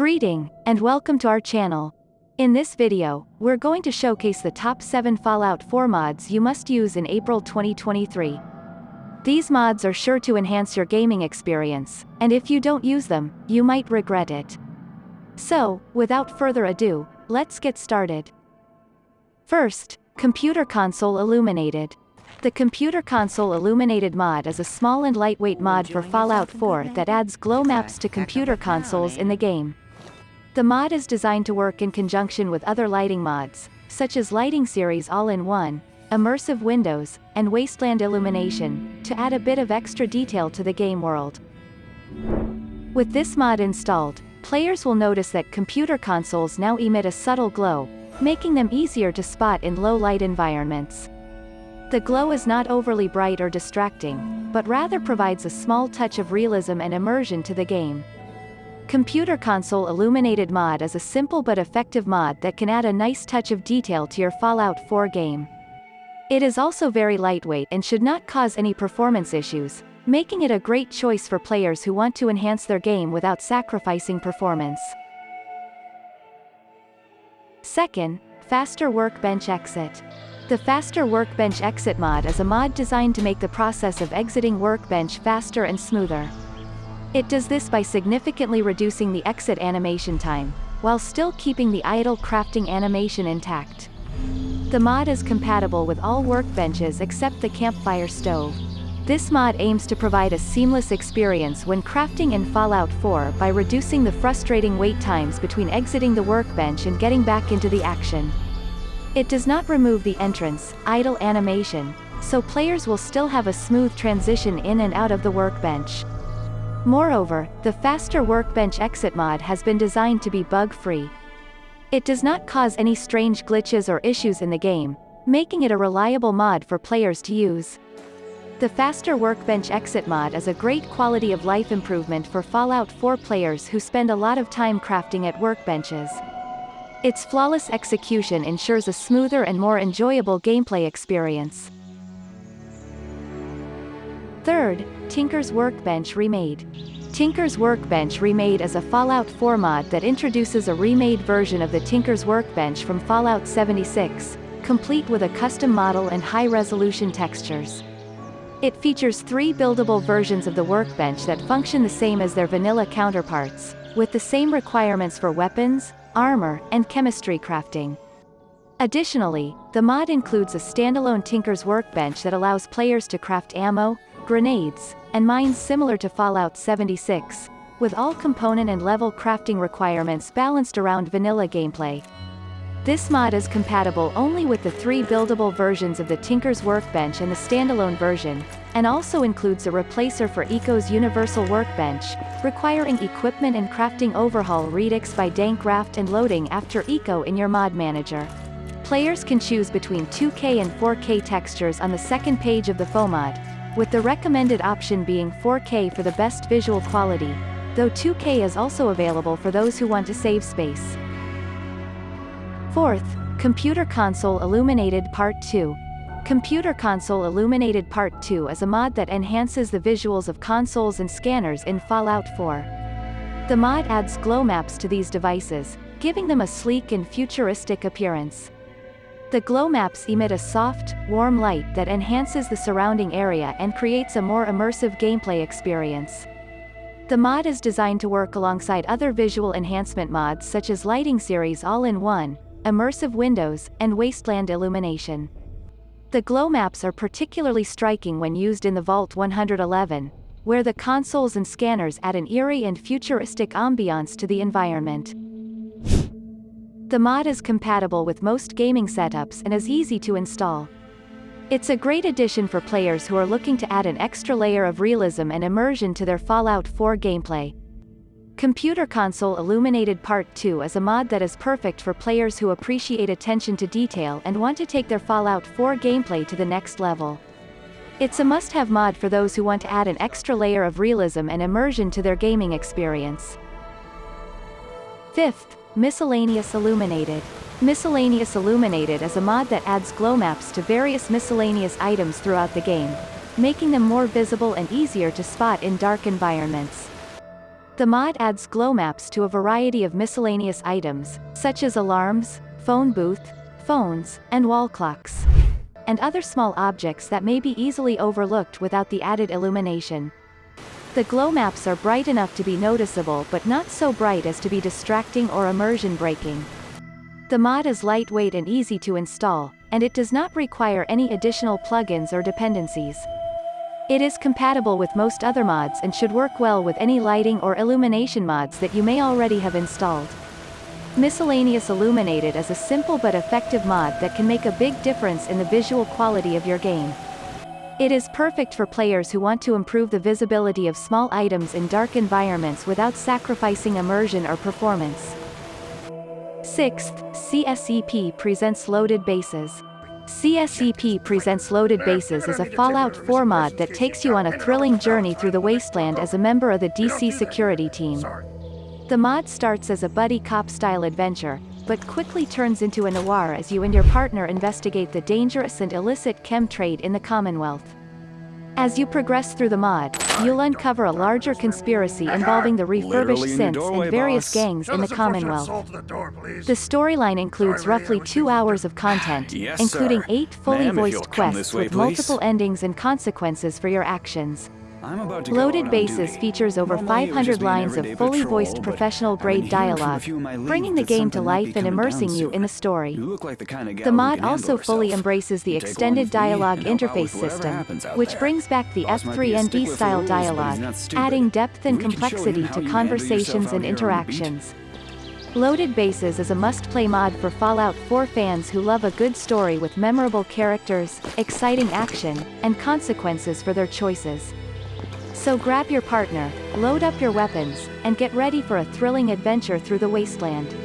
Greeting, and welcome to our channel. In this video, we're going to showcase the top 7 Fallout 4 mods you must use in April 2023. These mods are sure to enhance your gaming experience, and if you don't use them, you might regret it. So, without further ado, let's get started. First, Computer Console Illuminated. The Computer Console Illuminated mod is a small and lightweight mod for Fallout 4 that adds glow maps to computer consoles in the game. The mod is designed to work in conjunction with other lighting mods, such as Lighting Series All-in-One, Immersive Windows, and Wasteland Illumination, to add a bit of extra detail to the game world. With this mod installed, players will notice that computer consoles now emit a subtle glow, making them easier to spot in low-light environments. The glow is not overly bright or distracting, but rather provides a small touch of realism and immersion to the game. Computer Console Illuminated Mod is a simple but effective mod that can add a nice touch of detail to your Fallout 4 game. It is also very lightweight and should not cause any performance issues, making it a great choice for players who want to enhance their game without sacrificing performance. Second, Faster Workbench Exit. The Faster Workbench Exit mod is a mod designed to make the process of exiting Workbench faster and smoother. It does this by significantly reducing the exit animation time, while still keeping the idle crafting animation intact. The mod is compatible with all workbenches except the campfire stove. This mod aims to provide a seamless experience when crafting in Fallout 4 by reducing the frustrating wait times between exiting the workbench and getting back into the action. It does not remove the entrance, idle animation, so players will still have a smooth transition in and out of the workbench. Moreover, the faster workbench exit mod has been designed to be bug-free. It does not cause any strange glitches or issues in the game, making it a reliable mod for players to use. The faster workbench exit mod is a great quality of life improvement for Fallout 4 players who spend a lot of time crafting at workbenches. Its flawless execution ensures a smoother and more enjoyable gameplay experience. Third, Tinker's Workbench Remade. Tinker's Workbench Remade is a Fallout 4 mod that introduces a remade version of the Tinker's Workbench from Fallout 76, complete with a custom model and high-resolution textures. It features three buildable versions of the workbench that function the same as their vanilla counterparts, with the same requirements for weapons, armor, and chemistry crafting. Additionally, the mod includes a standalone Tinker's Workbench that allows players to craft ammo, grenades, and mines similar to Fallout 76, with all component and level crafting requirements balanced around vanilla gameplay. This mod is compatible only with the three buildable versions of the Tinker's Workbench and the standalone version, and also includes a replacer for Eco's Universal Workbench, requiring equipment and crafting overhaul redux by Dankraft and loading after Eco in your mod manager. Players can choose between 2K and 4K textures on the second page of the FOMod, with the recommended option being 4K for the best visual quality, though 2K is also available for those who want to save space. Fourth, Computer Console Illuminated Part 2. Computer Console Illuminated Part 2 is a mod that enhances the visuals of consoles and scanners in Fallout 4. The mod adds glow maps to these devices, giving them a sleek and futuristic appearance. The glow maps emit a soft, warm light that enhances the surrounding area and creates a more immersive gameplay experience. The mod is designed to work alongside other visual enhancement mods such as Lighting Series All-in-One, immersive windows, and wasteland illumination. The glow maps are particularly striking when used in the Vault 111, where the consoles and scanners add an eerie and futuristic ambiance to the environment. The mod is compatible with most gaming setups and is easy to install. It's a great addition for players who are looking to add an extra layer of realism and immersion to their Fallout 4 gameplay. Computer Console Illuminated Part 2 is a mod that is perfect for players who appreciate attention to detail and want to take their Fallout 4 gameplay to the next level. It's a must-have mod for those who want to add an extra layer of realism and immersion to their gaming experience. Fifth, Miscellaneous Illuminated. Miscellaneous Illuminated is a mod that adds glow maps to various miscellaneous items throughout the game, making them more visible and easier to spot in dark environments. The mod adds glow maps to a variety of miscellaneous items, such as alarms, phone booth, phones, and wall clocks. And other small objects that may be easily overlooked without the added illumination. The glow maps are bright enough to be noticeable but not so bright as to be distracting or immersion breaking. The mod is lightweight and easy to install, and it does not require any additional plugins or dependencies. It is compatible with most other mods and should work well with any lighting or illumination mods that you may already have installed. Miscellaneous Illuminated is a simple but effective mod that can make a big difference in the visual quality of your game. It is perfect for players who want to improve the visibility of small items in dark environments without sacrificing immersion or performance. Sixth, CSEP presents Loaded Bases. CSEP presents Loaded Bases is a Fallout 4 mod that takes you on a thrilling journey through the wasteland as a member of the DC security team. The mod starts as a buddy cop-style adventure, but quickly turns into a noir as you and your partner investigate the dangerous and illicit chem trade in the Commonwealth. As you progress through the mod, you'll uncover a larger conspiracy involving the refurbished synths doorway, and various boss. gangs Show in the Commonwealth. The, the storyline includes roughly two hours of content, yes, including eight fully voiced quests way, with multiple endings and consequences for your actions. Loaded Bases features over 500 lines of fully voiced professional-grade dialogue, bringing the game to life and immersing you in the story. The mod also fully embraces the extended dialogue interface system, which brings back the F3 and D style dialogue, adding depth and complexity to conversations and interactions. Loaded Bases is a must-play mod for Fallout 4 fans who love a good story with memorable characters, exciting action, and consequences for their choices. So grab your partner, load up your weapons, and get ready for a thrilling adventure through the wasteland.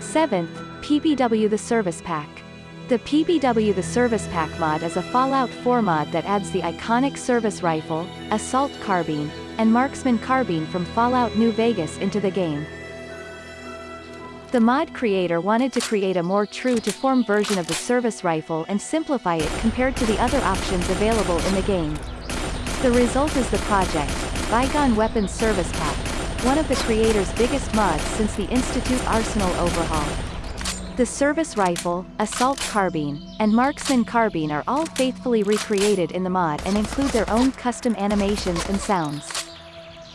7th, PBW The Service Pack. The PBW The Service Pack mod is a Fallout 4 mod that adds the iconic service rifle, assault carbine, and marksman carbine from Fallout New Vegas into the game. The mod creator wanted to create a more true-to-form version of the service rifle and simplify it compared to the other options available in the game. The result is the project, Bygone Weapons Service Pack, one of the creator's biggest mods since the Institute Arsenal overhaul. The service rifle, assault carbine, and marksman carbine are all faithfully recreated in the mod and include their own custom animations and sounds.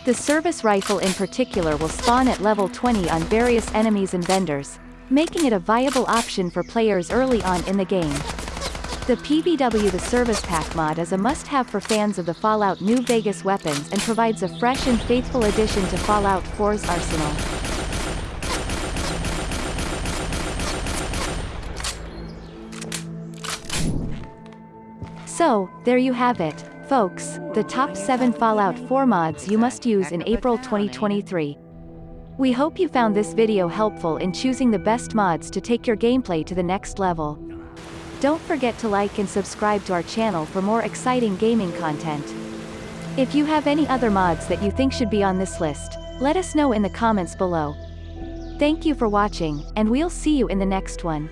The service rifle in particular will spawn at level 20 on various enemies and vendors, making it a viable option for players early on in the game. The PBW The Service Pack mod is a must-have for fans of the Fallout New Vegas weapons and provides a fresh and faithful addition to Fallout 4's arsenal. So, there you have it, folks, the top 7 Fallout 4 mods you must use in April 2023. We hope you found this video helpful in choosing the best mods to take your gameplay to the next level. Don't forget to like and subscribe to our channel for more exciting gaming content. If you have any other mods that you think should be on this list, let us know in the comments below. Thank you for watching, and we'll see you in the next one.